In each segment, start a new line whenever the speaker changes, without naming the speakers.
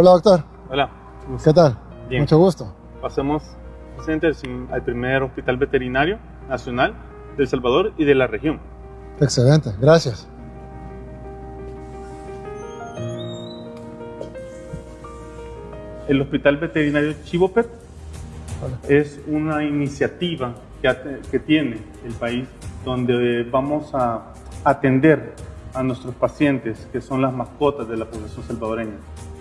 Hola, doctor.
Hola.
¿Qué tal?
Bien.
Mucho gusto.
Pasemos presente al primer hospital veterinario nacional de El Salvador y de la región.
Excelente, gracias.
El Hospital Veterinario Chivopet es una iniciativa que, que tiene el país donde vamos a atender a nuestros pacientes que son las mascotas de la población salvadoreña.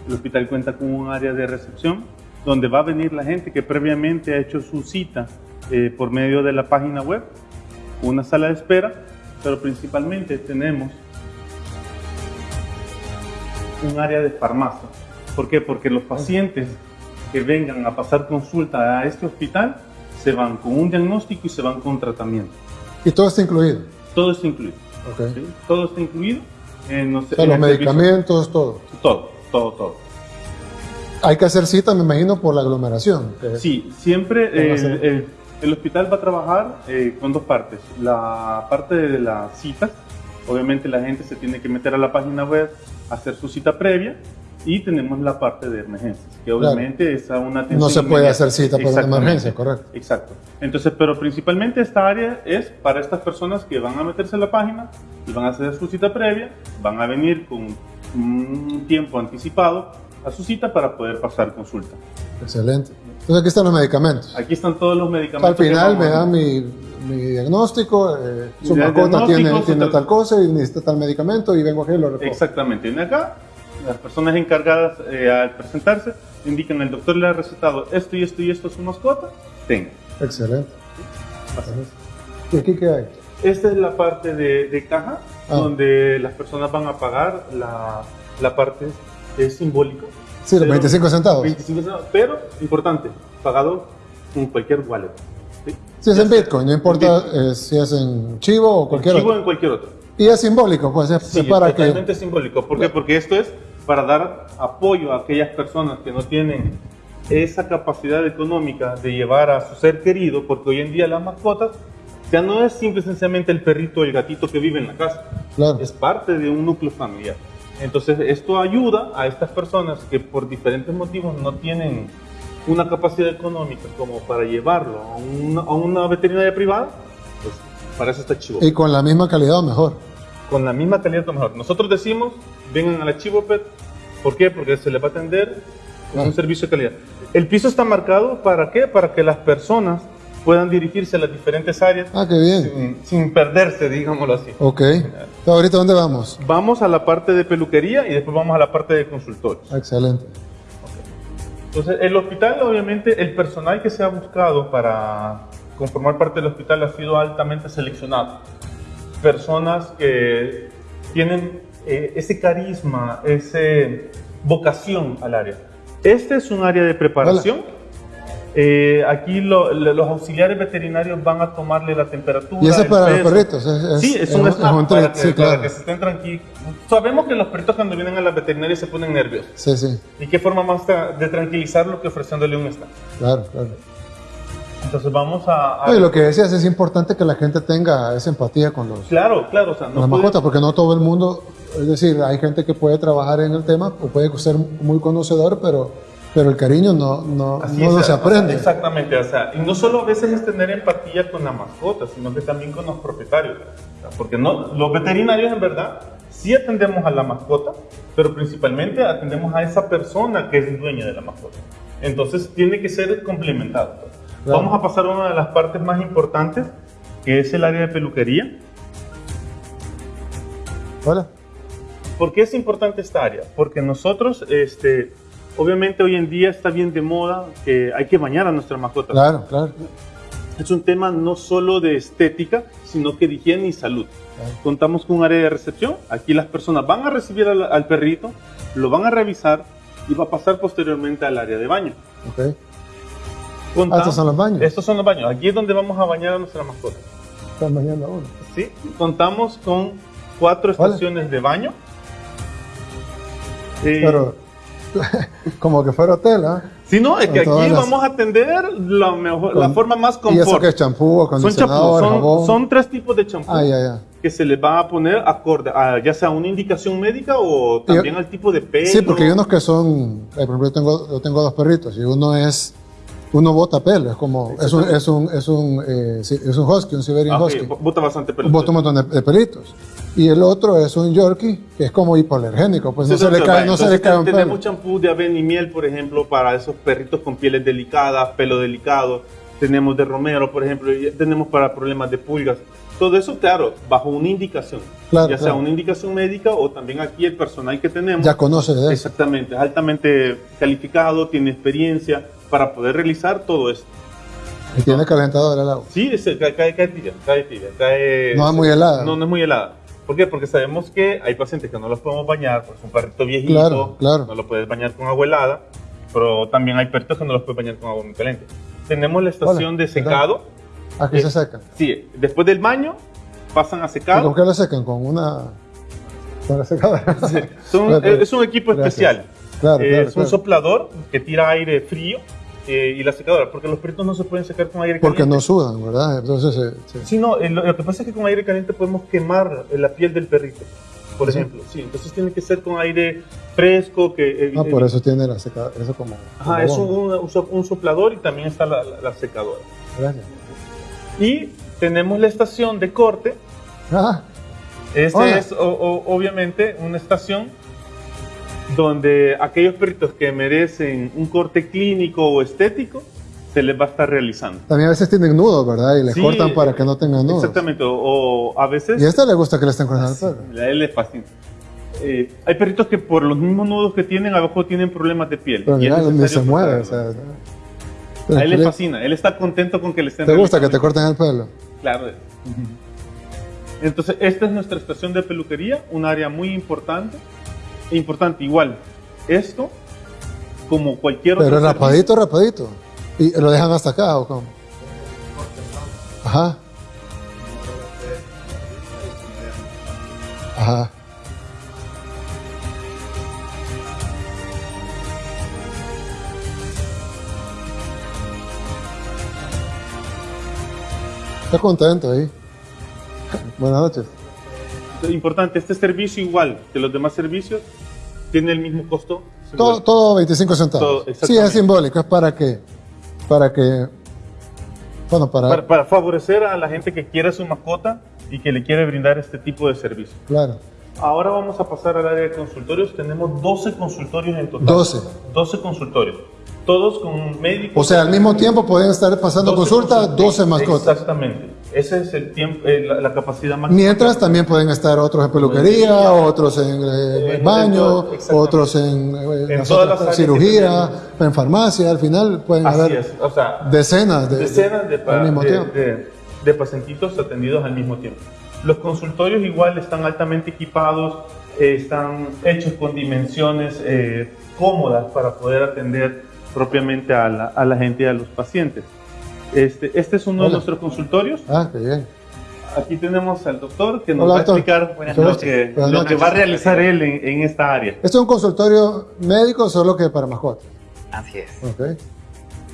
El hospital cuenta con un área de recepción donde va a venir la gente que previamente ha hecho su cita eh, por medio de la página web, una sala de espera, pero principalmente tenemos un área de farmacia. ¿Por qué? Porque los pacientes que vengan a pasar consulta a este hospital se van con un diagnóstico y se van con tratamiento.
¿Y todo está incluido?
Todo está incluido.
Okay.
Todo está incluido. En,
los medicamentos, todo.
Todo, todo, todo.
Hay que hacer cita, me imagino, por la aglomeración.
Sí, siempre el, el, hospital va a trabajar eh, con dos partes. La parte de las citas, obviamente la gente se tiene que meter a la página web, hacer su cita previa y tenemos la parte de emergencias, que obviamente es una atención
No se puede hacer cita por una emergencia, correcto.
Exacto. Entonces, pero principalmente esta área es para estas personas que van a meterse en la página y van a hacer su cita previa, van a venir con un tiempo anticipado a su cita para poder pasar consulta.
Excelente. Entonces aquí están los medicamentos.
Aquí están todos los medicamentos.
Al final me da mi, mi, diagnóstico, eh, su mascota tiene, tiene tal cosa y necesita tal medicamento y vengo aquí y lo recojo.
Exactamente. En acá las personas encargadas eh, al presentarse indican el doctor le ha recetado esto y esto y esto a su mascota, tenga.
Excelente. ¿Y aquí qué hay?
Esta es la parte de, caja, ah. donde las personas van a pagar la, la parte es simbólica.
Sí, los 25 centavos.
25 centavos, pero importante, pagado con cualquier wallet.
Si es en Bitcoin, no importa eh, si es en Chivo o cualquier
Chivo
otro.
en cualquier otro.
Y es simbólico, pues es
sí,
para
totalmente simbólico. ¿Por qué? Porque esto es para dar apoyo a aquellas personas que no tienen esa capacidad económica de llevar a su ser querido, porque hoy en día las mascotas no es simple sencillamente el perrito o el gatito que vive en la casa, es parte de un núcleo familiar. Entonces esto ayuda a estas personas que por diferentes motivos no tienen una capacidad económica como para llevarlo a una, a una veterinaria privada, pues para eso está Chivo.
Y con la misma calidad o mejor.
Con la misma calidad o mejor. Nosotros decimos, vengan a la Chivopet, ¿por qué? Porque se les va a atender con un servicio de calidad. El piso está marcado para qué? Para que las personas puedan dirigirse a las diferentes áreas
ah, qué bien.
Sin, perderse, digámoslo así.
Ok. ¿Ahorita dónde vamos?
Vamos a la parte de peluquería y después vamos a la parte de consultorios.
Excelente.
Entonces, el hospital, obviamente, el personal que se ha buscado para conformar parte del hospital ha sido altamente seleccionado. Personas que tienen eh, ese carisma, esa vocación al área. Este es un área de preparación. Eh, aquí los auxiliares veterinarios van a tomarle la temperatura.
¿Y eso es para los perritos?
sí, es, un, snap para, que, para que se estén tranquilos. Sabemos que los perritos cuando vienen a la veterinaria se ponen nerviosos.
Sí, sí.
¿Y qué forma más de tranquilizarlo que ofreciéndole un snap?
Claro, claro.
Entonces vamos a...
Oye, lo que decías, es importante que la gente tenga esa empatía con los...
Claro, claro. O sea,
no las mascotas, porque no todo el mundo... Es decir, hay gente que puede trabajar en el tema o puede ser muy conocedor, pero pero el cariño no, no, no, se aprende.
exactamente, o sea, y no solo a veces es tener empatía con la mascota, sino que también con los propietarios. porque no, los veterinarios en verdad sí atendemos a la mascota, pero principalmente atendemos a esa persona que es dueña de la mascota. Entonces tiene que ser complementado. Vamos a pasar a una de las partes más importantes, que es el área de peluquería.
Hola.
¿Por qué es importante esta área? Porque nosotros, este, obviamente hoy en día está bien de moda que hay que bañar a nuestra mascota.
Claro, claro.
Es un tema no solo de estética, sino que de higiene y salud. Contamos con un área de recepción. Aquí las personas van a recibir al, perrito, lo van a revisar y va a pasar posteriormente al área de baño.
Ok. Ah, estos son los baños.
Estos son los baños. Aquí es donde vamos a bañar a nuestra mascota.
Están bañando a uno.
Sí. Contamos con cuatro estaciones de baño.
Pero como que fuera hotel, ¿ah?
Si no, es que aquí
las-
vamos a atender la, mejor, la
Con-
forma más
¿Y eso
confort.
que es champú,
Son champú,
acondicionador,
son,
jabón?
son tres tipos de champú
Ah, ya, ya.
que se les va a poner acorde a ya sea una indicación médica o también al tipo de pelo.
Sí, porque hay unos que son, eh, por ejemplo, yo tengo, yo tengo dos perritos y uno es, uno bota pelo, es como, es un, es un, es un, eh, sí, es un husky, un Siberian
Ah,
husky,
bota bastante pelo.
bota un montón de, de pelitos. Y el otro es un Yorkie, que es como hipoalergénico, pues no se le cae, no se le cae un
Tenemos
pelo.
champú de avena y miel, por ejemplo, para esos perritos con pieles delicadas, pelo delicado. Tenemos de romero, por ejemplo, y tenemos para problemas de pulgas. Todo eso, claro, bajo una indicación.
Claro,
ya sea una indicación médica o también aquí el personal que tenemos.
Ya conoce de eso.
Exactamente, es altamente calificado, tiene experiencia para poder realizar todo esto.
Y tiene calentador el agua.
Sí, es- cae, cae, cae tibia, cae tibia, cae-
No es muy helada.
No, no es muy helada. ¿Por qué? Porque sabemos que hay pacientes que no los podemos bañar, pues un perrito viejito,
Claro, claro.
no lo puedes bañar con agua helada, pero también hay perritos que no los puedes bañar con agua muy caliente. Tenemos la estación
Hola,
de secado.
Aquí
Eh,
se secan.
Sí, después del baño pasan a
¿Y
secado.
¿Con qué lo secan? Con una, con la secadora.
Son-
Bueno,
es un equipo
gracias.
especial.
Claro,
Eh,
claro,
es un
claro.
soplador que tira aire frío eh, y la secadora, porque los perritos no se pueden secar con aire
Porque
caliente.
no sudan, ¿verdad? Entonces, eh, sí.
No, eh, lo, lo que pasa es que con aire caliente podemos quemar la piel del perrito, por
Sí.
ejemplo. Sí, entonces tiene que ser con aire fresco, que...
Ah, por eso tiene la secadora, eso como...
Ajá,
como
es un, un so- un soplador y también está la, la- la secadora.
Gracias.
Y tenemos la estación de corte.
Ah,
Esta
Hola.
es o- o- obviamente una estación donde aquellos perritos que merecen un corte clínico o estético se les va a estar realizando.
también a veces tienen nudos, ¿verdad? Y les
Sí,
cortan para que no tengan nudos.
Exactamente, o, o a veces...
Y a esta le gusta que le estén cortando el
Sí,
pelo.
a él le fascina. Eh, hay perritos que por los mismos nudos que tienen abajo tienen problemas de piel.
Pero mira, ni se mueve. O sea,
a él le
¿Te
fascina, él está contento con que le estén
gusta que te corten el pelo?
Claro. Entonces, esta es nuestra estación de peluquería, un área muy importante. E importante, igual, esto, como cualquier
Pero
otro
rapadito, rapadito. ¿Y lo dejan hasta acá o cómo? Ajá. Ajá. Está contento ahí. Buenas noches.
Importante, este servicio igual que los demás servicios, tiene el mismo costo.
Todo, todo 25 centavos.
Todo,
sí, es simbólico, es para que, para que, bueno, para,
para, para favorecer a la gente que quiere su mascota y que le quiere brindar este tipo de servicio.
claro.
Ahora vamos a pasar al área de consultorios. Tenemos 12 consultorios en total.
12.
12 consultorios. Todos con médicos.
O sea, al mismo tiempo pueden estar pasando
12
consulta
consultorios.
12 mascotas.
Exactamente. Esa es el tiempo, eh, la, la capacidad máxima.
Mientras también pueden estar otros en peluquería, otros en eh,
En-
baño,
en-
otros en, eh,
En todas
otras- cirugía, en farmacia. Al final pueden
Así
haber
es. O sea,
decenas de,
decenas de,
mismo
de-
tiempo.
de- de pacientitos atendidos al mismo tiempo. Los consultorios igual están altamente equipados, eh, están hechos con dimensiones eh, cómodas para poder atender propiamente a la, a la gente y a los pacientes. Este, este es uno de
Hola.
nuestros consultorios.
Ah, qué bien.
Aquí tenemos al doctor que nos
Hola,
va a
doctor.
explicar lo, que, lo
noches.
que va a realizar él en, en esta área.
¿Esto es un consultorio médico solo que para mascotas?
Así es,
Ok.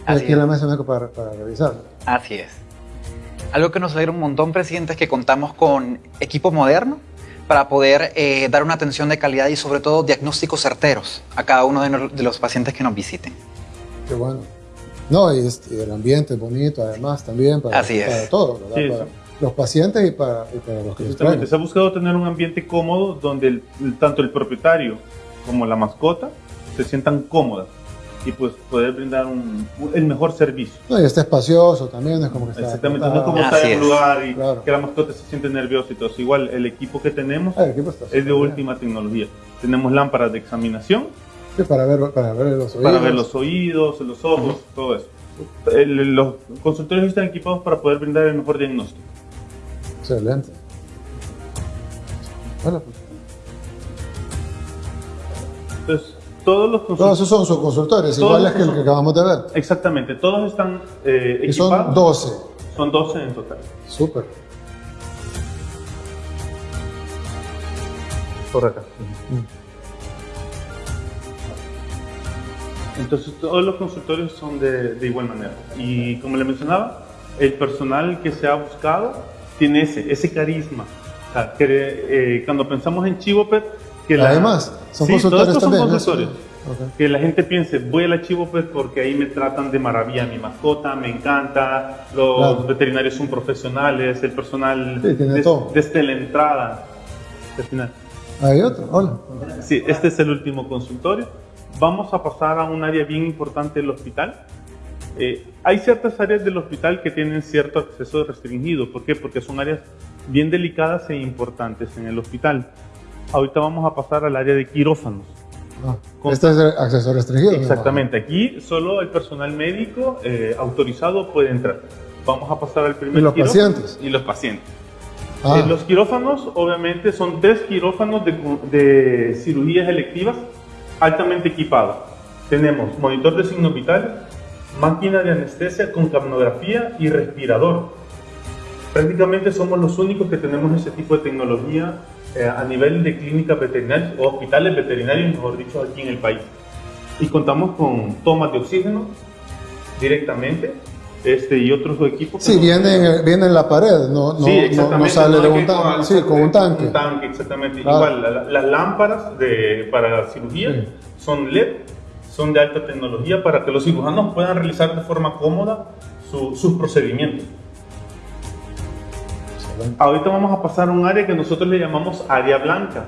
Así
Aquí
es.
la mesa médico para, para revisar.
así es. Algo que nos alegra un montón, presidente, es que contamos con equipo moderno para poder eh, dar una atención de calidad y sobre todo diagnósticos certeros a cada uno de, no- de los pacientes que nos visiten.
Qué bueno. No, y, es- y el ambiente es bonito, además, también para,
Así es.
para todos, ¿verdad?
Sí,
para
sí.
los pacientes y para, y para los que
Exactamente, se ha buscado tener un ambiente cómodo donde el- el- tanto el propietario como la mascota se sientan cómodas y pues poder brindar un, un- el mejor servicio.
No, y está espacioso también, es como que está.
Exactamente, no es como estar en un lugar y
Claro.
que la mascota se siente nerviosa y todo. Igual el equipo que tenemos
Ah, el equipo
es de
bien.
última tecnología. Tenemos lámparas de examinación
Sí, para ver, para ver los oídos.
para ver los oídos, los ojos, todo eso. El- los consultorios están equipados para poder brindar el mejor diagnóstico.
Excelente. Bueno, pues,
Entonces, todos los
todos
consultorios...
esos son sus consultorios,
Todos
iguales
los
que el que acabamos de ver.
Exactamente, todos están eh,
Y
equipados.
son 12.
Son 12 en total.
Súper.
Por acá. Entonces todos los consultorios son de, de igual manera. Y como le mencionaba, el personal que se ha buscado tiene ese, ese carisma. O sea, que, eh, cuando pensamos en Chivopet, que la-
Además, son
Sí, todos estos son
también. ¿no?
consultores.
Ok.
Que la gente piense, voy a la Chivopet porque ahí me tratan de maravilla mi mascota, me encanta, los
Claro.
veterinarios son profesionales, el personal
Sí, tiene todo.
desde la entrada. al final.
Hay otro, hola.
Sí, este es el último consultorio. Vamos a pasar a un área bien importante del hospital. Eh, hay ciertas áreas del hospital que tienen cierto acceso restringido. ¿Por qué? Porque son áreas bien delicadas e importantes en el hospital. Ahorita vamos a pasar al área de quirófanos.
Ah,
Con-
este es el acceso restringido. me
Exactamente, aquí solo el personal médico eh, autorizado puede entrar. Vamos a pasar al primer
¿Y los pacientes?
Y los pacientes.
imagino.
Eh,
Ah,
los quirófanos, obviamente, son tres quirófanos de, de cirugías electivas altamente equipados. Tenemos monitor de signos vitales, máquina de anestesia con capnografía y respirador. Prácticamente somos los únicos que tenemos ese tipo de tecnología eh, a nivel de clínicas veterinarias o hospitales veterinarios, mejor dicho, aquí en el país. Y contamos con tomas de oxígeno directamente este, y otros equipos.
sí, viene, en- viene en la pared, no, no,
Sí,
no, no sale de un
que
tanque.
con-
Sí, con un tanque.
Un tanque, exactamente.
Claro.
Igual, la- la- las lámparas de, para cirugía
Sí.
son LED, son de alta tecnología para que los cirujanos puedan realizar de forma cómoda su- sus procedimientos. Ahorita vamos a pasar a un área que nosotros le llamamos área blanca,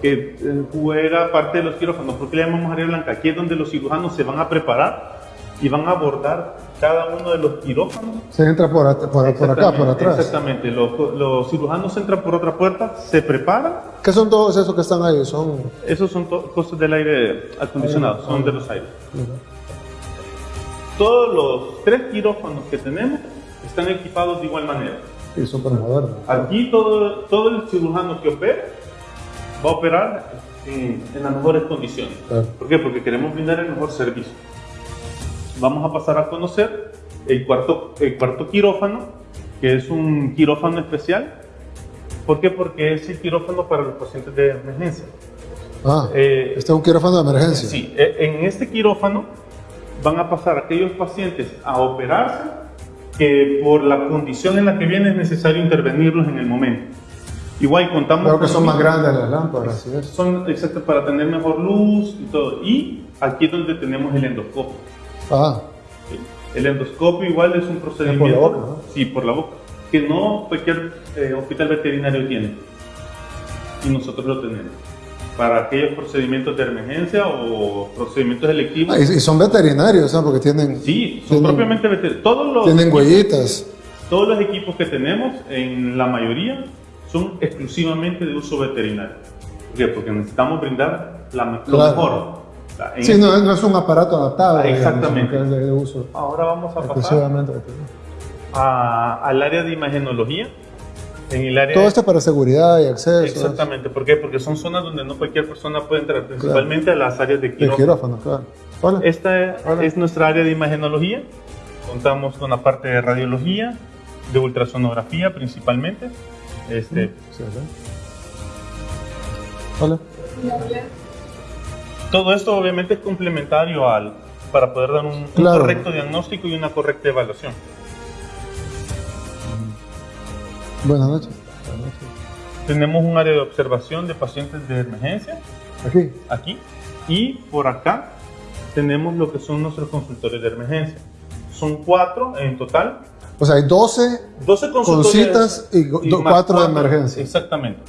que eh, juega parte de los quirófanos. ¿Por qué le llamamos área blanca? Aquí es donde los cirujanos se van a preparar y van a abordar cada uno de los quirófanos
Se entra por, at- por, por acá, por atrás.
Exactamente. Los, los cirujanos entran por otra puerta, se preparan.
¿Qué son todos esos que están ahí? Son.
Esos son cosas del aire acondicionado, son de los aires. Todos los tres quirófanos que tenemos están equipados de igual manera.
Sí, súper modernos.
Aquí todo, todo el cirujano que opere va a operar en, en las mejores condiciones.
Claro.
¿Por qué? Porque queremos brindar el mejor servicio. Vamos a pasar a conocer el cuarto, el cuarto quirófano, que es un quirófano especial. ¿Por qué? Porque es el quirófano para los pacientes de emergencia.
Ah,
Eh,
este es un quirófano de emergencia.
Sí, eh, en este quirófano van a pasar aquellos pacientes a operarse que por la condición en la que viene es necesario intervenirlos en el momento. Igual contamos
Creo que son más grandes las lámparas.
Son exactos para tener mejor luz y todo. Y aquí es donde tenemos el endoscopio.
Ah.
El endoscopio igual es un procedimiento.
boca, ¿no?
Sí, por la boca. Que no cualquier eh, hospital veterinario tiene. Y nosotros lo tenemos. Para aquellos procedimientos de emergencia o procedimientos electivos.
ah, y, son veterinarios, ¿no? Porque tienen,
Sí, son
tienen,
propiamente veterinarios. Todos los,
tienen huellitas.
todos los equipos que tenemos, en la mayoría, son exclusivamente de uso veterinario. ¿Por qué? Porque necesitamos brindar la, lo
Claro.
mejor.
Sí,
este-
no, no es un aparato adaptado.
Ah,
digamos,
exactamente.
de uso
Ahora vamos a pasar a- al área de imagenología. En el área
Todo esto para seguridad y acceso.
Exactamente. ¿Por qué? Porque son zonas donde no cualquier persona puede entrar, principalmente a las áreas de quirófano.
quirófano, claro. Hola.
Esta
Hola.
es nuestra área de imagenología. Contamos con la parte de radiología, de ultrasonografía principalmente. Este,
Sí, ¿verdad? Hola.
Todo esto obviamente es complementario al para poder dar un, correcto diagnóstico y una correcta evaluación.
Buenas noches. Buenas noches.
Tenemos un área de observación de pacientes de emergencia
Aquí.
aquí y por acá tenemos lo que son nuestros consultorios de emergencia. Son cuatro en total.
O sea, hay 12
12
con citas y, cuatro de emergencia.
Exactamente.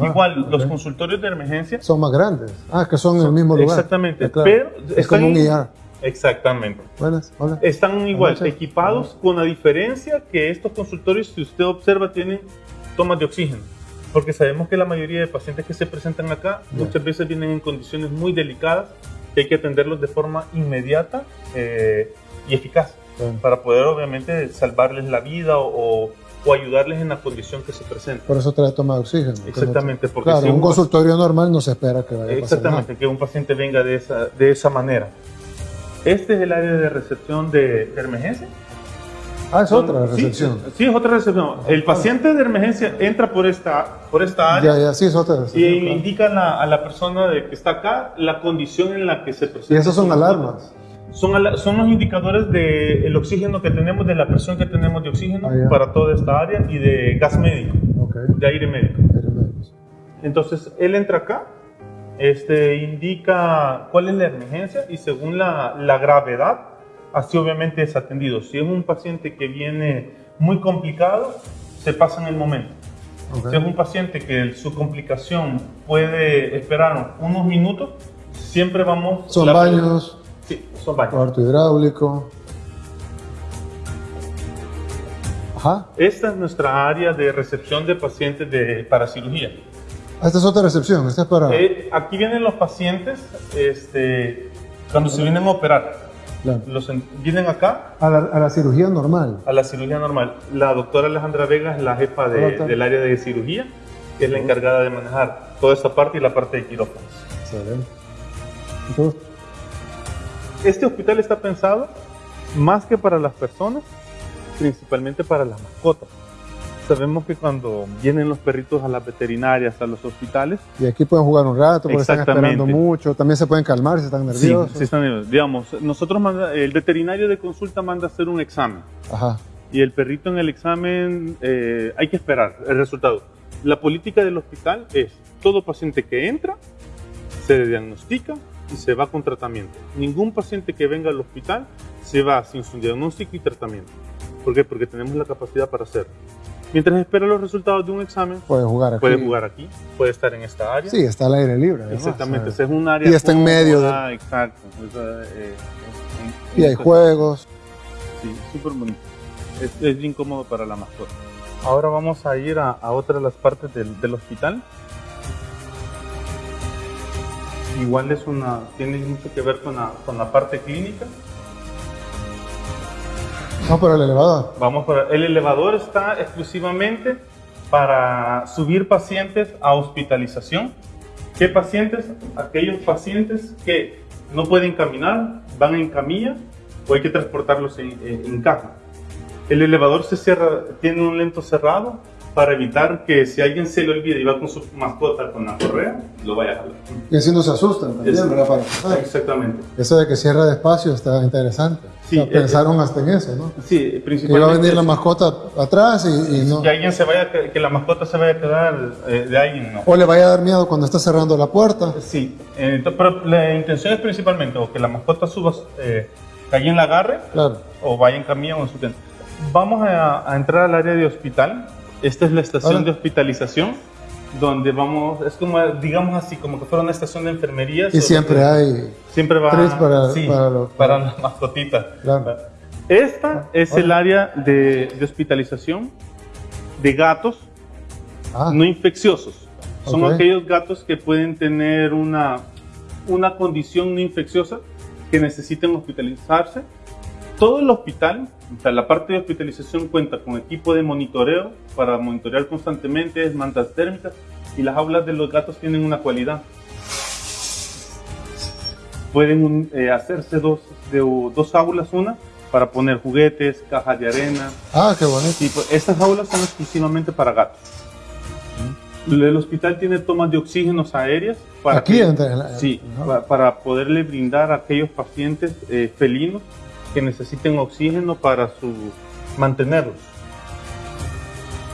Ah,
Igual, los
ok.
consultorios de emergencia
Son más grandes. Ah, que son en el mismo lugar.
Exactamente,
Ah, claro.
pero
es
están
como un IR.
Exactamente.
Buenas, hola.
Están igual
noches.
equipados con la diferencia que estos consultorios, si usted observa, tienen tomas de oxígeno. Porque sabemos que la mayoría de pacientes que se presentan acá
Ya.
muchas veces vienen en condiciones muy delicadas que hay que atenderlos de forma inmediata eh, y eficaz
Claro.
para poder obviamente salvarles la vida o, o- o ayudarles en la condición que se presenta.
Por eso trae toma de oxígeno. no-
Exactamente, porque
Claro,
si
un
un-
consultorio normal no se espera que vaya a
Exactamente, que un paciente venga de esa, de esa manera. Este es el área de recepción de, emergencia.
Ah, es otra
Sí,
recepción.
Sí, es otra recepción. El paciente de emergencia entra por esta, por esta área
Ya, ya, sí, es otra
y
recepción. claro.
indica a la, a la persona de que está acá la condición en la que se presenta.
Y esas son alarmas.
Son, son los indicadores del oxígeno que tenemos, de la presión que tenemos de oxígeno
Ah,
para toda esta área y de gas médico,
Ok.
de aire médico.
Hermes.
Entonces, él entra acá, este, indica cuál es la emergencia y según la, la gravedad, así obviamente es atendido. Si es un paciente que viene muy complicado, se pasa en el momento.
Ok.
Si es un paciente que su complicación puede esperar unos minutos, siempre vamos...
Son
la-
baños,
Sí, son baños.
cuarto hidráulico. Ajá.
Esta es nuestra área de recepción de pacientes de, para cirugía.
Ah, Esta es otra recepción. Esta es para.
Eh, aquí vienen los pacientes este, cuando se vienen a operar.
Claro.
Los en- vienen acá
A, la, a la cirugía normal.
a la cirugía normal. La doctora Alejandra Vega es la jefa de- del área de cirugía, que es la encargada de manejar toda esa parte y la parte de quirófanos.
Excelente. Entonces,
Este hospital está pensado más que para las personas, principalmente para las mascotas. Sabemos que cuando vienen los perritos a las veterinarias, a los hospitales,
y aquí pueden jugar un rato porque están esperando mucho. También se pueden calmar si están
sí,
nerviosos.
sí están nerviosos. digamos, nosotros manda- el veterinario de consulta manda a hacer un examen
Ajá.
y el perrito en el examen eh, hay que esperar el resultado. La política del hospital es todo paciente que entra se diagnostica y se va con tratamiento. Ningún paciente que venga al hospital se va sin su diagnóstico y tratamiento. ¿Por qué? Porque tenemos la capacidad para hacerlo. Mientras espera los resultados de un examen,
Pueden jugar aquí.
puede jugar aquí, puede estar en esta área.
Sí, está al aire libre. además,
Exactamente,
¿sabes?
ese es un área
Y está en medio de-
cómoda, Exacto. Eh, en-
Y hay
en-
juegos.
Sí, súper bonito. Es, es bien cómodo para la mascota. Ahora vamos a ir a, a otra de las partes del, del hospital. Igual es una, tiene mucho que ver con la, con la parte clínica.
No, pero el elevador.
Vamos por el elevador está exclusivamente para subir pacientes a hospitalización. ¿Qué pacientes? Aquellos pacientes que no pueden caminar, van en camilla o hay que transportarlos en, en- en caja. El elevador se cierra, tiene un lento cerrado para evitar que si alguien se le olvida y va con su mascota con la correa, lo vaya a jalar.
Y así no se asustan también, ¿verdad? Para.
Exactamente.
Eso de que cierra despacio está interesante.
Sí,
O sea,
eh,
pensaron hasta en eso, ¿no?
Sí,
Que iba
principalmente.
a venir la mascota atrás y, y no.
Que alguien se vaya, que la mascota se vaya a quedar eh, de alguien, no.
O le vaya a dar miedo cuando está cerrando la puerta.
Sí, eh, pero la intención es principalmente o que la mascota suba, eh, que alguien la agarre
Claro.
o vaya en camilla o en su tienda. Vamos a, a entrar al área de hospital. Esta es la estación
Hola.
de hospitalización, donde vamos, es como, digamos así, como que fuera una estación de enfermería.
Y siempre hay.
Siempre va
tris para-
sí,
para los-
para las mascotitas.
Claro.
Esta es
Hola.
el área de, de hospitalización de gatos
Ah,
no infecciosos. Son
Ok.
aquellos gatos que pueden tener una, una condición no infecciosa que necesiten hospitalizarse. Todo el hospital, o sea, la parte de hospitalización cuenta con equipo de monitoreo para monitorear constantemente, mantas térmicas y las aulas de los gatos tienen una cualidad. Pueden eh, hacerse dos, de, dos aulas, una para poner juguetes, cajas de arena,
ah, qué bonito.
Sí, pues estas aulas son exclusivamente para gatos. El hospital tiene tomas de oxígenos aéreas para,
Aquí
que-
en la-
sí,
Ajá.
pa- para poderle brindar a aquellos pacientes eh, felinos que necesiten oxígeno para su mantenerlos.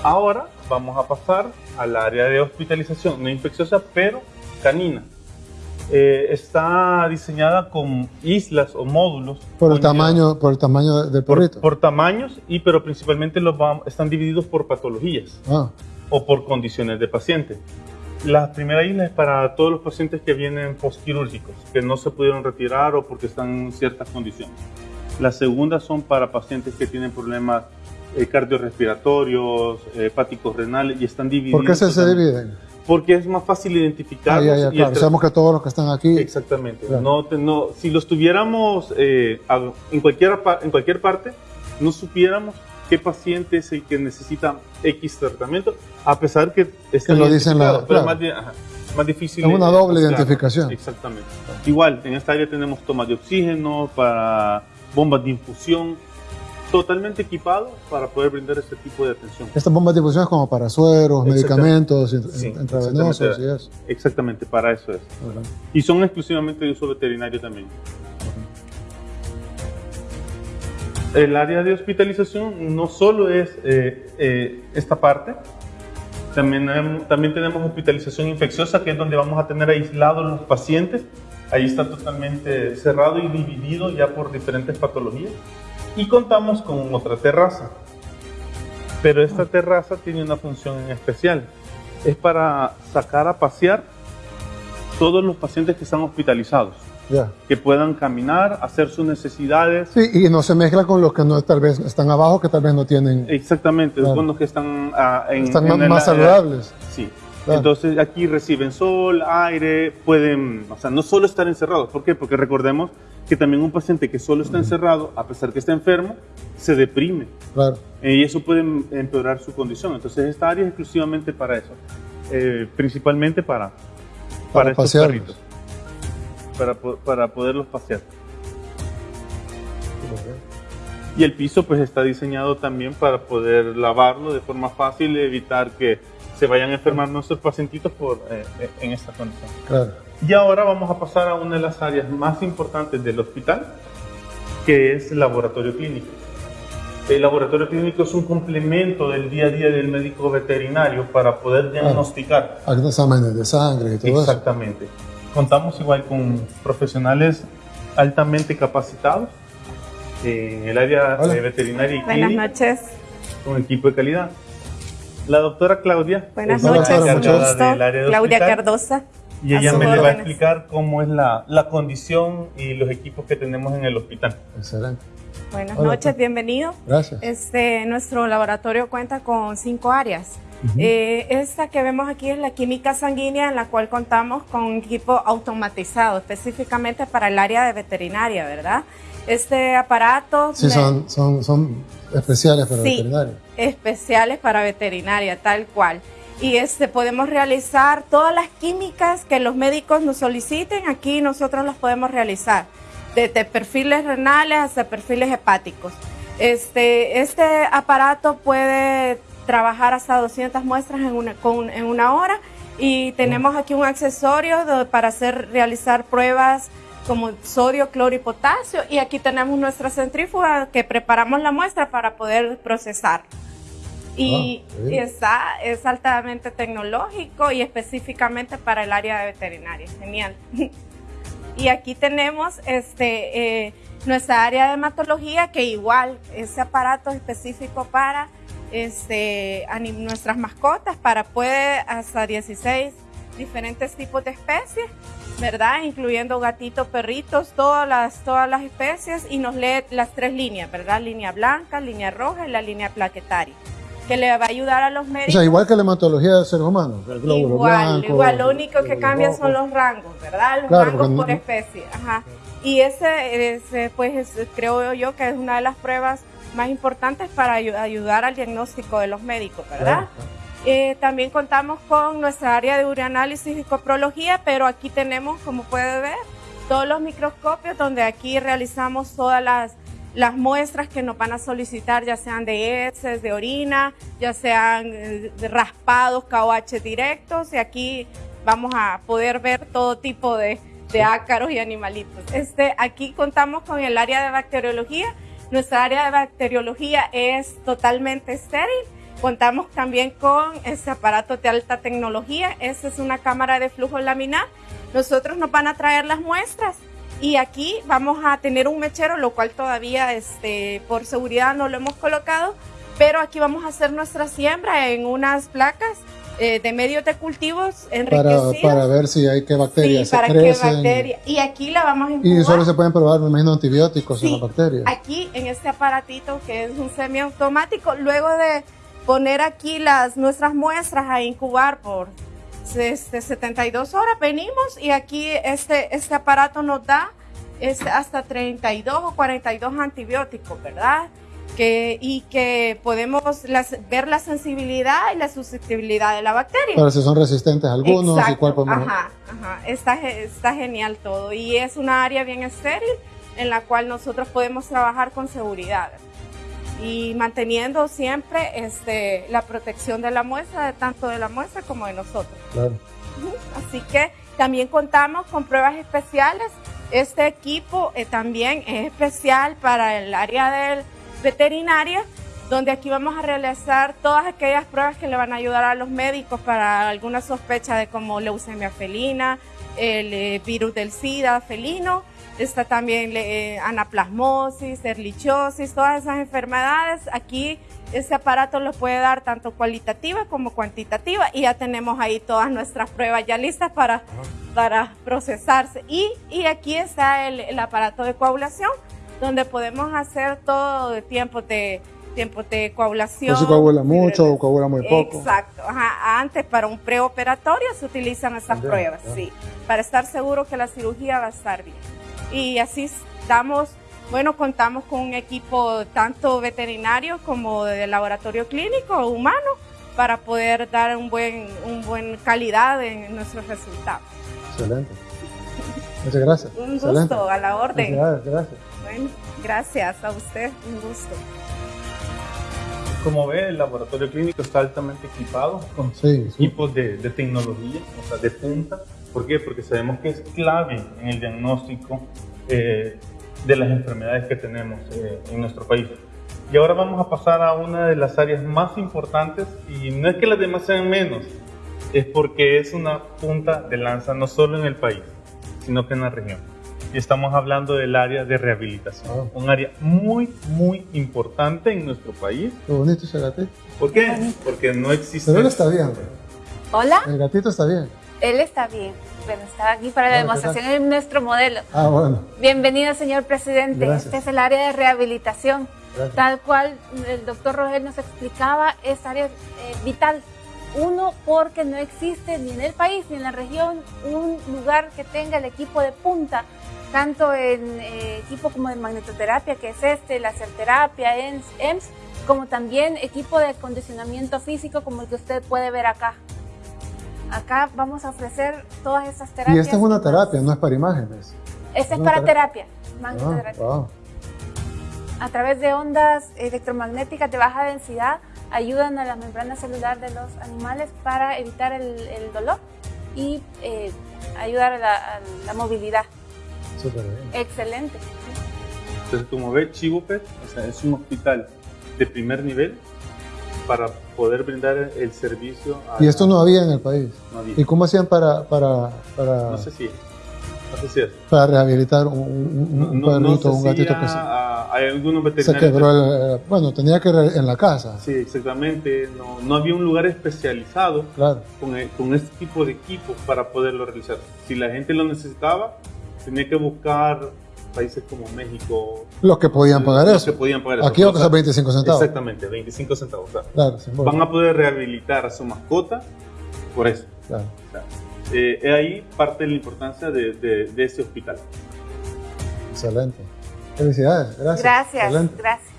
Ahora vamos a pasar al área de hospitalización no infecciosa, pero canina. Eh, está diseñada con islas o módulos
Por el tamaño, por el tamaño del
por,
perrito.
por tamaños y pero principalmente los vam- están divididos por patologías
Ah,
o por condiciones de paciente. La primera isla es para todos los pacientes que vienen postquirúrgicos, que no se pudieron retirar o porque están en ciertas condiciones. La segunda son para pacientes que tienen problemas eh, cardiorrespiratorios, eh, hepáticos renales y están divididos.
¿Por qué se, se dividen?
Porque es más fácil
Ah,
identificarlos.
ya, ya,
y el
claro. Sabemos que todos los que están aquí.
Exactamente.
Claro.
No, no, si los tuviéramos eh, en, cualquier, en cualquier parte, no supiéramos qué paciente es el que necesita X tratamiento, a pesar que está
Que lo dicen la-
pero
claro.
es más, ajá, más difícil.
Es una doble identificación.
Exactamente. Igual, en esta área tenemos tomas de oxígeno, para bombas de infusión, totalmente equipado para poder brindar este tipo de atención.
Estas bombas de difusión es como para sueros, medicamentos,
Sí,
intravenosos y
exactamente.
eso.
Exactamente, para eso es. Y son exclusivamente de uso veterinario también. el área de hospitalización no solo es eh, eh, esta parte, también, también tenemos hospitalización infecciosa, que es donde vamos a tener aislados los pacientes. Ahí está totalmente cerrado y dividido ya por diferentes patologías. Y contamos con otra terraza. Pero esta terraza tiene una función especial. Es para sacar a pasear todos los pacientes que están hospitalizados que puedan caminar, hacer sus necesidades.
Sí, y no se mezcla con los que no, tal vez están abajo, que tal vez no tienen...
Exactamente, con los que están ah, en,
Están más, saludables.
sí. Entonces aquí reciben sol, aire, pueden, o sea, no solo estar encerrados. ¿Por qué? Porque recordemos que también un paciente que solo está encerrado, a pesar que está enfermo, se deprime. Claro. y eso puede empeorar su condición. Entonces esta área es exclusivamente para eso. Eh, principalmente para, para, para estos perritos para, para poderlos pasear. Y el piso pues está diseñado también para poder lavarlo de forma fácil y evitar que se vayan a enfermar nuestros pacientitos por, eh, eh, en esta condición. Y ahora vamos a pasar a una de las áreas más importantes del hospital, que es el laboratorio clínico. El laboratorio clínico es un complemento del día a día del médico veterinario para poder diagnosticar.
Ah, exámenes de sangre y todo
Exactamente. Contamos igual con profesionales altamente capacitados en el área de veterinaria y
Buenas noches.
Con equipo de calidad. La doctora Claudia.
Buenas noches, mucho gusto. Claudia Cardosa.
Y ella me le va a explicar cómo es la, la, condición y los equipos que tenemos en el hospital.
Excelente.
Buenas noches, bienvenido.
Gracias.
Este, nuestro laboratorio cuenta con cinco áreas. Eh, esta que vemos aquí es la química sanguínea en la cual contamos con un equipo automatizado específicamente para el área de veterinaria, ¿verdad? Este aparato...
Sí, son, son, son, especiales para sí, veterinaria.
especiales para veterinaria, tal cual. Y este, podemos realizar todas las químicas que los médicos nos soliciten, aquí nosotros las podemos realizar, desde perfiles renales hasta perfiles hepáticos. Este, este aparato puede trabajar hasta 200 muestras en una, en una hora y tenemos aquí un accesorio para hacer, realizar pruebas como sodio, cloro y potasio y aquí tenemos nuestra centrífuga que preparamos la muestra para poder procesar. Y, ah, está, es altamente tecnológico y específicamente para el área de veterinaria. Genial. y aquí tenemos este, eh, nuestra área de hematología que igual, ese aparato específico para este, a nuestras mascotas para puede hasta 16 diferentes tipos de especies, ¿verdad? Incluyendo gatitos, perritos, todas las, todas las especies y nos lee las tres líneas, ¿verdad? Línea blanca, línea roja y la línea plaquetaria que le va a ayudar a los médicos.
O sea, igual que la hematología del ser humano,
el igual, igual, lo único que cambia son los rangos, ¿verdad? Los rangos por especie, ajá. Y ese, ese pues, creo yo que es una de las pruebas más importantes para ayudar al diagnóstico de los médicos, ¿verdad? Eh, también contamos con nuestra área de urianálisis y coprología, pero aquí tenemos, como puede ver, todos los microscopios donde aquí realizamos todas las, las muestras que nos van a solicitar, ya sean de heces, de orina, ya sean eh, raspados, KOH directos, y aquí vamos a poder ver todo tipo de, de ácaros y animalitos. Este, aquí contamos con el área de bacteriología, nuestra área de bacteriología es totalmente estéril. Contamos también con este aparato de alta tecnología. Esta es una cámara de flujo laminar. Nosotros nos van a traer las muestras y aquí vamos a tener un mechero, lo cual todavía este, por seguridad no lo hemos colocado, pero aquí vamos a hacer nuestra siembra en unas placas eh, de medios de cultivos enriquecidos.
Para, para ver si hay qué bacterias sí, para Qué bacteria.
Y aquí la vamos a
incubar. Y solo se pueden probar, me imagino, antibióticos en las bacterias.
Aquí, en este aparatito que es un semiautomático, luego de poner aquí las, nuestras muestras a incubar por este, 72 horas, venimos y aquí este, este aparato nos da este, hasta 32 o 42 antibióticos, ¿verdad? Que, y que podemos ver la sensibilidad y la susceptibilidad de la bacteria.
Pero si son resistentes algunos y cuál
Ajá, ajá. Está, está genial todo. Y es una área bien estéril en la cual nosotros podemos trabajar con seguridad y manteniendo siempre este, la protección de la muestra, de tanto de la muestra como de nosotros.
Claro.
Así que también contamos con pruebas especiales. Este equipo eh, también es especial para el área del veterinaria, donde aquí vamos a realizar todas aquellas pruebas que le van a ayudar a los médicos para alguna sospecha de como leucemia felina, el eh, virus del SIDA felino, está también eh, anaplasmosis, erlichiosis, todas esas enfermedades. Aquí ese aparato lo puede dar tanto cualitativa como cuantitativa y ya tenemos ahí todas nuestras pruebas ya listas para, para procesarse. Y, y aquí está el, el aparato de coagulación, donde podemos hacer todo de tiempo de tiempo de coagulación.
Se coagula mucho o coagula muy poco.
Exacto. Ajá. Antes, para un preoperatorio, se utilizan esas pruebas, sí, para estar seguro que la cirugía va a estar bien. Y así estamos, bueno, contamos con un equipo tanto veterinario como de laboratorio clínico humano para poder dar un buen, un buen calidad en nuestros resultados.
Excelente. Muchas gracias.
Un gusto, a la orden.
Gracias, gracias.
Bueno, gracias a usted, un gusto.
Como ve, el laboratorio clínico está altamente equipado con
Sí, sí.
equipos de, de tecnología, o sea, de punta. ¿Por qué? Porque sabemos que es clave en el diagnóstico eh, de las enfermedades que tenemos eh, en nuestro país. Y ahora vamos a pasar a una de las áreas más importantes, y no es que las demás sean menos, es porque es una punta de lanza no solo en el país, sino que en la región. Y estamos hablando del área de rehabilitación,
Ah.
un área muy, muy importante en nuestro país.
Qué bonito ese gatito.
¿Por qué? Porque no existe...
Pero él está bien.
Hola,
El gatito está bien.
él está bien, pero está aquí para la
Hola, ¿qué
demostración de nuestro modelo.
Ah, bueno.
Bienvenido, señor presidente.
Gracias.
Este es el área de rehabilitación.
Gracias.
Tal cual el doctor Rogel nos explicaba, es área eh, vital. Uno, porque no existe ni en el país ni en la región un lugar que tenga el equipo de punta, tanto en eh, equipo como de magnetoterapia, que es este, terapia, EMS, como también equipo de acondicionamiento físico, como el que usted puede ver acá. Acá vamos a ofrecer todas estas terapias.
Y esta es una terapia, no es para imágenes.
Esta es
una
para
terapia.
terapia,
Ah,
magnetoterapia.
wow.
A través de ondas electromagnéticas de baja densidad ayudan a la membrana celular de los animales para evitar el, el dolor y eh, ayudar a la, a la movilidad.
Súper bien.
Excelente.
Entonces, como ve, Chivopet o sea, es un hospital de primer nivel para poder brindar el servicio a
Y esto no había en el país.
no había.
¿Y cómo hacían para, para, para,
No sé si no sé si es.
para rehabilitar un, un- un
No- no
perrito,
sé
un
si
gatito
ya,
que se,
hay algunos
se
veterinarios
quebró? el- bueno, tenía que ir en la casa.
Sí, exactamente. No, no había un lugar especializado
Claro.
con, e- con este tipo de equipos para poderlo realizar. Si la gente lo necesitaba, tenía que buscar países como México.
Los que podían pagar
los
eso.
que podían pagar eso.
Aquí va a
O sea,
costar 25 centavos.
Exactamente, 25 centavos. O sea,
Claro,
van a poder rehabilitar a su mascota por eso.
claro.
O sea, eh, es ahí parte de la importancia de, de, de ese hospital.
Excelente. Felicidades. Gracias.
Gracias,
Excelente.
gracias.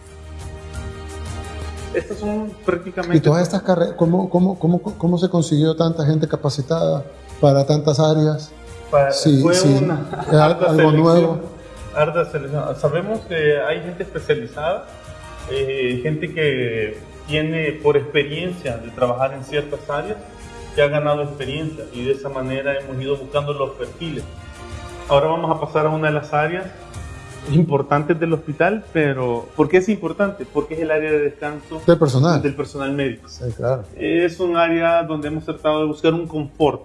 Estas son prácticamente...
Y todas estas carreras, ¿cómo, cómo, cómo, ¿cómo se consiguió tanta gente capacitada para tantas áreas?
Para-
Sí,
fue
sí,
una harta
algo
selección,
nuevo.
harta selección. Sabemos que hay gente especializada, eh, gente que tiene por experiencia de trabajar en ciertas áreas, que ha ganado experiencia y de esa manera hemos ido buscando los perfiles. Ahora vamos a pasar a una de las áreas importantes del hospital, pero ¿por qué es importante? Porque es el área de descanso
Del personal.
del personal médico.
Sí, claro.
Es un área donde hemos tratado de buscar un confort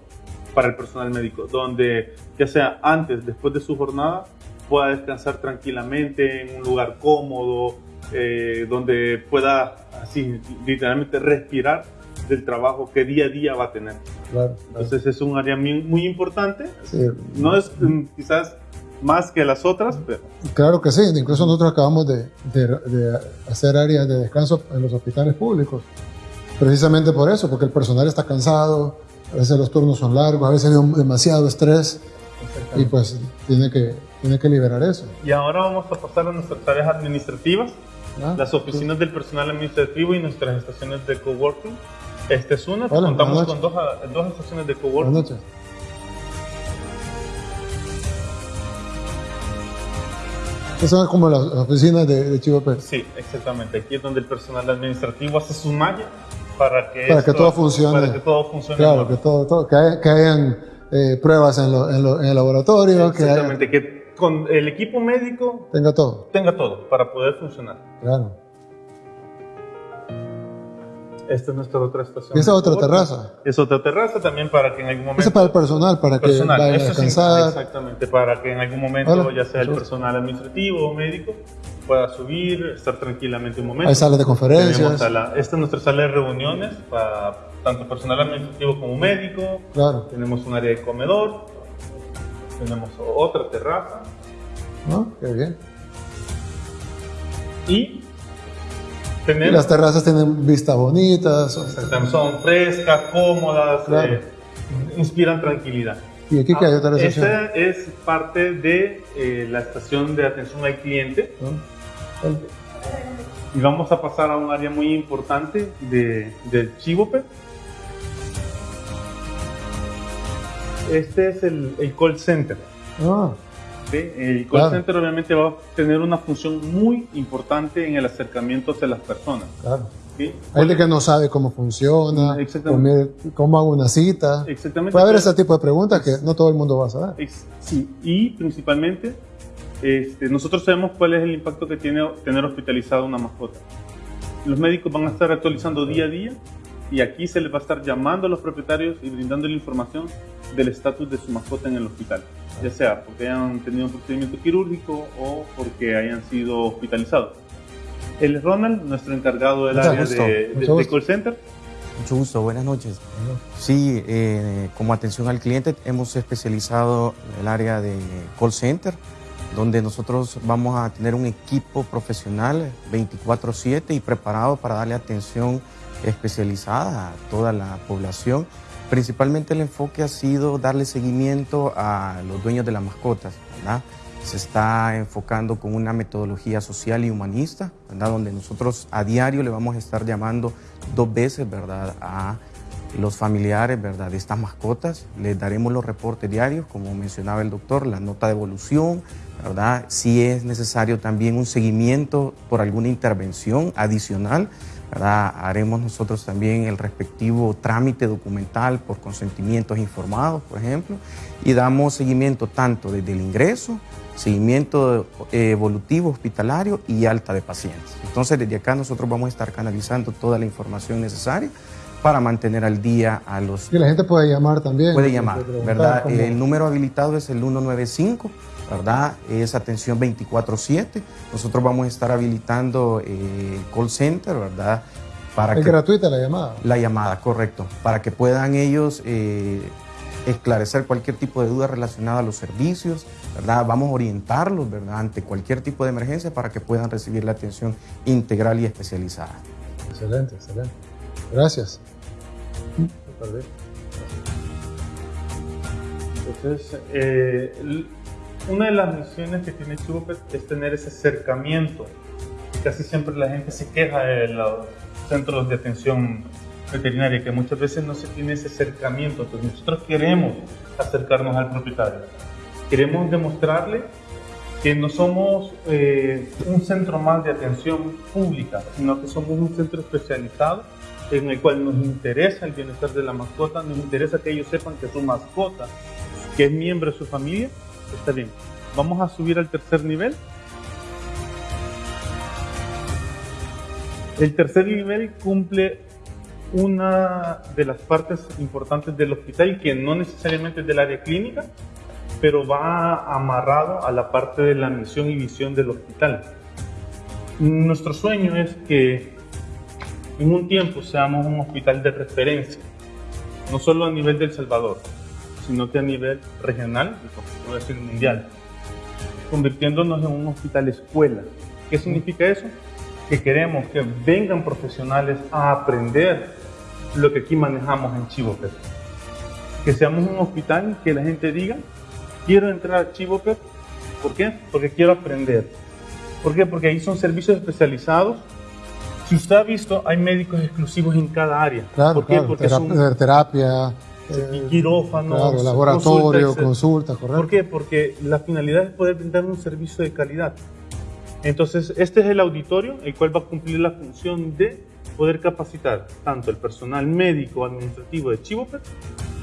para el personal médico, donde ya sea antes, después de su jornada, pueda descansar tranquilamente en un lugar cómodo, eh, donde pueda así literalmente respirar del trabajo que día a día va a tener.
claro, claro.
Entonces es un área muy, importante,
Sí,
no es mm, quizás más que las otras, pero
Claro que sí, incluso nosotros acabamos de, de- de hacer áreas de descanso en los hospitales públicos, precisamente por eso, porque el personal está cansado, a veces los turnos son largos, a veces hay demasiado estrés y pues tiene que, tiene que liberar eso.
Y ahora vamos a pasar a nuestras tareas administrativas.
¿no?
las oficinas del personal administrativo y nuestras estaciones de coworking. Esta es una,
Hola,
contamos
buenas
con dos, dos estaciones de
Buenas
coworking.
noches. Esas son como las oficinas de, de Chivo Pérez.
Sí, exactamente. Aquí es donde el personal administrativo hace su malla para que,
Para que
esto-
todo funcione.
Para que todo funcione.
Claro, que, todo, todo- que, hay- que hayan eh, pruebas en, lo- en, lo- en el laboratorio, que haya-
Exactamente, que con el equipo médico
tenga todo.
tenga todo para poder funcionar.
Claro.
Esta es nuestra otra estación.
¿Y esa otra terraza?
Es otra terraza también para que en algún momento...
Esa es para el personal, para que vaya a
sí, exactamente, para que en algún momento,
Hola,
ya sea el personal administrativo o médico, pueda subir, estar tranquilamente un momento.
Hay salas de conferencias.
sala- esta es nuestra sala de reuniones para tanto personal administrativo como médico.
Claro,
Tenemos un área de comedor. Tenemos otra terraza.
¿no? Qué bien.
Y
Las terrazas tienen vistas bonitas.
Son frescas, cómodas,
Claro.
eh, inspiran tranquilidad.
¿Y aquí qué hay otra recepción?
Esta es parte de eh, la estación de atención al cliente.
El-
y vamos a pasar a un área muy importante de, del Chivope. Este es el, el call center.
Ah,
¿sí? El call
Claro.
center obviamente va a tener una función muy importante en el acercamiento hacia las personas.
claro.
¿sí?
Hay gente que no sabe cómo funciona, cómo, hago una cita.
Exactamente.
Puede haber ese tipo de preguntas que no todo el mundo va a saber.
Sí, y principalmente este, nosotros sabemos cuál es el impacto que tiene tener hospitalizado una mascota. Los médicos van a estar actualizando día a día y aquí se les va a estar llamando a los propietarios y brindando la información del estatus de su mascota en el hospital, ya sea porque hayan tenido un procedimiento quirúrgico o porque hayan sido hospitalizados. Él es Ronald, nuestro encargado del
Mucho
área
gusto.
de, de- de call center.
Mucho gusto, buenas noches. Sí, eh, como atención al cliente hemos especializado el área de call center, donde nosotros vamos a tener un equipo profesional 24/7 y preparado para darle atención especializada a toda la población. Principalmente el enfoque ha sido darle seguimiento a los dueños de las mascotas. Se está enfocando con una metodología social y humanista, ¿verdad? Donde nosotros a diario le vamos a estar llamando dos veces, ¿verdad? A los familiares, ¿verdad? De estas mascotas. Les daremos los reportes diarios, como mencionaba el doctor, la nota de evolución, ¿verdad? Si es necesario también un seguimiento por alguna intervención adicional, ¿verdad? Haremos nosotros también el respectivo trámite documental por consentimientos informados, por ejemplo, y damos seguimiento tanto desde el ingreso, seguimiento eh, evolutivo hospitalario y alta de pacientes. Entonces, desde acá nosotros vamos a estar canalizando toda la información necesaria para mantener al día a los
Y la gente puede llamar también.
puede llamar, ¿verdad?
cómo-
El número habilitado es el 195, ¿verdad? Es atención 24/7. Nosotros vamos a estar habilitando eh, el call center, ¿verdad? Para
Es
que
gratuita la llamada.
la llamada, correcto, para que puedan ellos eh, esclarecer cualquier tipo de duda relacionada a los servicios, ¿verdad? Vamos a orientarlos, ¿verdad? Ante cualquier tipo de emergencia para que puedan recibir la atención integral y especializada.
Excelente, excelente. Gracias.
Entonces, eh, una de las misiones que tiene Chubopet es tener ese acercamiento. Casi siempre la gente se queja de los centros de atención veterinaria, que muchas veces no se tiene ese acercamiento. Entonces, nosotros queremos acercarnos al propietario. Queremos demostrarle que no somos eh, un centro más de atención pública, sino que somos un centro especializado en el cual nos interesa el bienestar de la mascota, nos interesa que ellos sepan que su mascota, que es miembro de su familia, está bien. Vamos a subir al tercer nivel. El tercer nivel cumple una de las partes importantes del hospital que no necesariamente es del área clínica, pero va amarrado a la parte de la misión y visión del hospital. Nuestro sueño es que en un tiempo seamos un hospital de referencia, no solo a nivel del Salvador, sino que a nivel regional, y por decir mundial, convirtiéndonos en un hospital escuela. ¿Qué significa eso? Que queremos que vengan profesionales a aprender lo que aquí manejamos en Chivopet. Que seamos un hospital que la gente diga, quiero entrar a Chivopet, ¿por qué? Porque quiero aprender. ¿Por qué? Porque ahí son servicios especializados. Si usted ha visto, hay médicos exclusivos en cada área.
Claro,
¿Por qué?
claro.
Porque son
Terapia,
y quirófanos,
claro, laboratorio,
consultas,
consulta, correcto.
¿Por qué? Porque la finalidad es poder brindar un servicio de calidad. Entonces, este es el auditorio, el cual va a cumplir la función de poder capacitar tanto el personal médico administrativo de Chivopet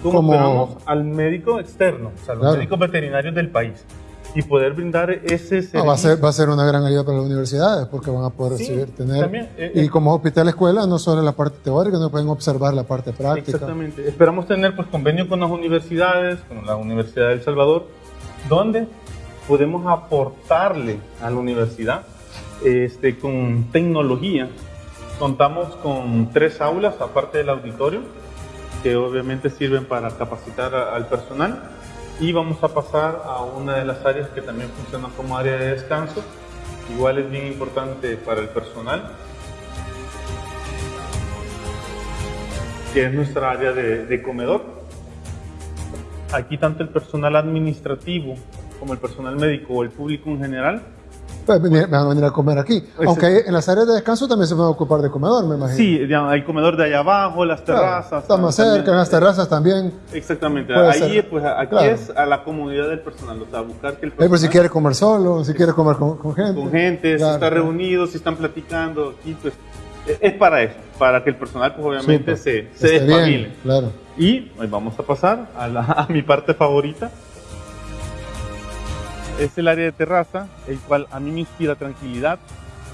como,
Como-
al médico externo, o sea, los
Claro.
médicos veterinarios del país. Y poder brindar ese servicio.
No, va, a ser, va a ser una gran ayuda para las universidades porque van a poder
Sí,
recibir, tener.
también, eh,
y
eh.
como hospital escuela, no solo la parte teórica, no pueden observar la parte práctica.
Exactamente. Esperamos tener pues convenio con las universidades, con la Universidad de El Salvador, donde podemos aportarle a la universidad este, con tecnología. Contamos con tres aulas, aparte del auditorio, que obviamente sirven para capacitar a- al personal. Y vamos a pasar a una de las áreas que también funciona como área de descanso. Igual es bien importante para el personal, que es nuestra área de, comedor. Aquí tanto el personal administrativo como el personal médico o el público en general
Pues venir- van a venir a comer aquí. Aunque en las áreas de descanso también se van a ocupar de comedor, me imagino.
Sí, hay comedor de allá abajo, las
Claro,
terrazas.
está más cerca, en las terrazas también.
Exactamente.
Ser.
pues, aquí
Claro.
es a la comunidad del personal, o sea, buscar que el
Ahí
personal
por si quiere comer solo, si quiere comer con, con gente.
con gente, si
Claro,
está
claro.
reunido, si están platicando, aquí, pues, e- es para eso, para que el personal, pues, obviamente,
Súper.
se, se
bien,
despabile.
Claro.
Y hoy vamos a pasar a, la- a mi parte favorita. Es el área de terraza, el cual a mí me inspira tranquilidad.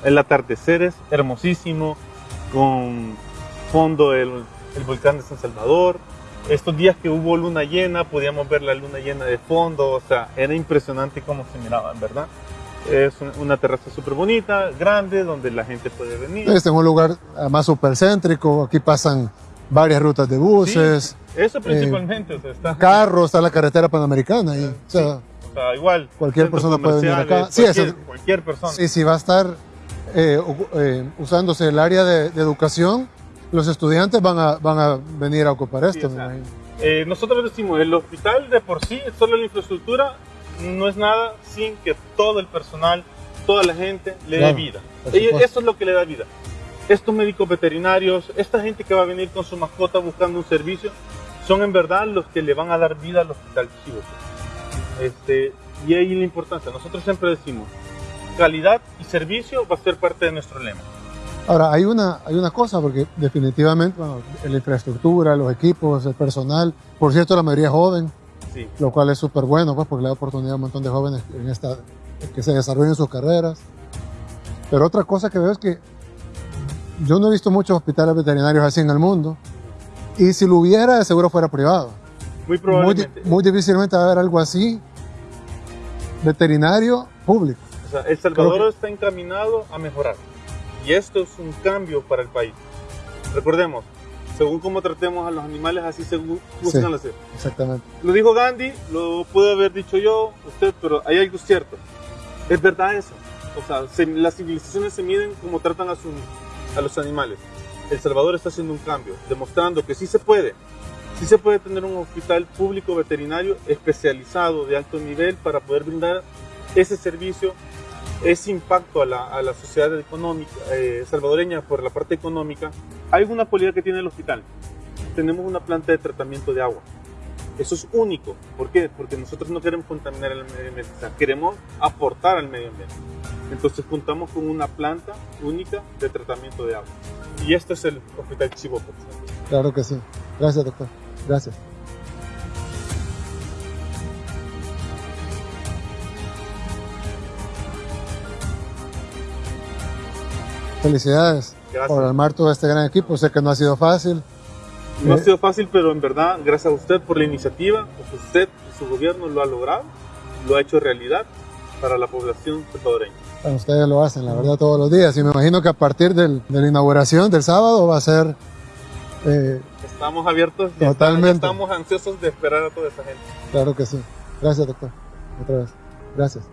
El atardecer es hermosísimo, con fondo el, el volcán de San Salvador. Estos días que hubo luna llena, podíamos ver la luna llena de fondo, o sea, era impresionante cómo se miraba, en verdad. Es un- una terraza súper bonita, grande, donde la gente puede venir.
Este es un lugar más supercéntrico, aquí pasan varias rutas de buses,
Sí, eso principalmente, o sea, está...
carros, está la carretera panamericana. ahí. O sea,
sea, igual.
Cualquier persona puede venir acá. Sí,
Cualquier, cualquier persona.
y si va a estar eh, eh, usándose el área de, de educación, los estudiantes van a, van a venir a ocupar
Sí,
esto.
o
me
sea,
imagino.
eh, nosotros decimos, el hospital de por sí, solo la infraestructura, no es nada sin que todo el personal, toda la gente le
Claro,
dé vida. eso es lo que le da vida. Estos médicos veterinarios, esta gente que va a venir con su mascota buscando un servicio, son en verdad los que le van a dar vida al hospital Chivo. Este, y ahí la importancia. Nosotros siempre decimos, calidad y servicio va a ser parte de nuestro lema.
Ahora, hay una, hay una cosa, porque definitivamente bueno, la infraestructura, los equipos, el personal, por cierto, la mayoría es joven,
Sí.
lo cual es súper bueno, pues, porque le da oportunidad a un montón de jóvenes en esta, que se desarrollen sus carreras. Pero otra cosa que veo es que yo no he visto muchos hospitales veterinarios así en el mundo, y si lo hubiera, de seguro fuera privado.
Muy
Muy,
probablemente.
muy difícilmente va a haber algo así veterinario público.
O sea, El Salvador
Creo
está encaminado a mejorar. Y esto es un cambio para el país. Recordemos, según cómo tratemos a los animales, así se gu- juzgan
Sí.
seres.
Exactamente.
Lo dijo Gandhi, lo pude haber dicho yo, usted, pero hay algo cierto. Es verdad eso. O sea, se- las civilizaciones se miden como tratan a, su- a los animales. El Salvador está haciendo un cambio, demostrando que sí se puede. Sí se puede tener un hospital público veterinario especializado de alto nivel para poder brindar ese servicio, ese impacto a la, a la sociedad económica eh, salvadoreña por la parte económica. Hay una cualidad que tiene el hospital. Tenemos una planta de tratamiento de agua. Eso es único. ¿Por qué? Porque nosotros no queremos contaminar el medio ambiente, o sea, queremos aportar al medio ambiente. Entonces contamos con una planta única de tratamiento de agua. Y este es el Hospital Chivo.
Claro que sí. Gracias, doctor. Gracias. Felicidades
Gracias.
por armar todo este gran equipo. Sé que no ha sido fácil.
No ha
Eh,
sido fácil, pero en verdad, gracias a usted por la iniciativa, pues usted y su gobierno lo ha logrado, lo ha hecho realidad para la población salvadoreña.
Bueno, ustedes lo hacen, la verdad, todos los días. Y me imagino que a partir del- de la inauguración del sábado va a ser eh,
Estamos abiertos y
Totalmente.
estamos ansiosos de esperar a toda esa gente.
Claro que sí. Gracias, doctor. Otra vez. Gracias.